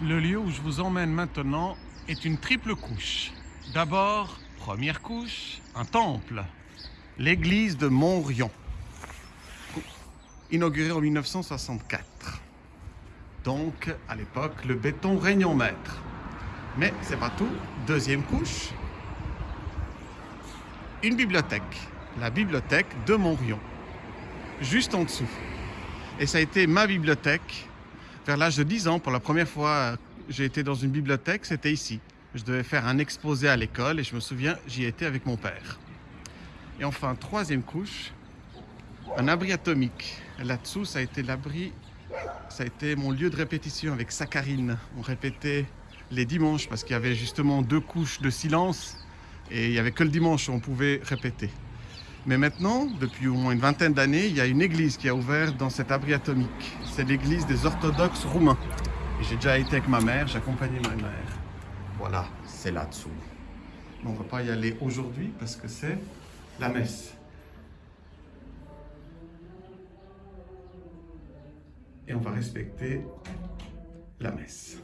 Le lieu où je vous emmène maintenant est une triple couche. D'abord, première couche, un temple. L'église de Montrion, inaugurée en 1964. Donc, à l'époque, le béton règne en maître. Mais c'est pas tout. Deuxième couche, une bibliothèque. La bibliothèque de Montrion. Juste en dessous. Et ça a été ma bibliothèque. Vers l'âge de 10 ans, pour la première fois, j'ai été dans une bibliothèque, c'était ici. Je devais faire un exposé à l'école et je me souviens, j'y étais avec mon père. Et enfin, troisième couche, un abri atomique. Là-dessous, ça a été l'abri, ça a été mon lieu de répétition avec Saccharine. On répétait les dimanches parce qu'il y avait justement deux couches de silence et il n'y avait que le dimanche où on pouvait répéter. Mais maintenant, depuis au moins une vingtaine d'années, il y a une église qui a ouvert dans cet abri atomique. C'est l'église des orthodoxes roumains. Et j'ai déjà été avec ma mère, j'ai accompagné ma mère. Voilà, c'est là-dessous. On ne va pas y aller aujourd'hui parce que c'est la messe. Et on va respecter la messe.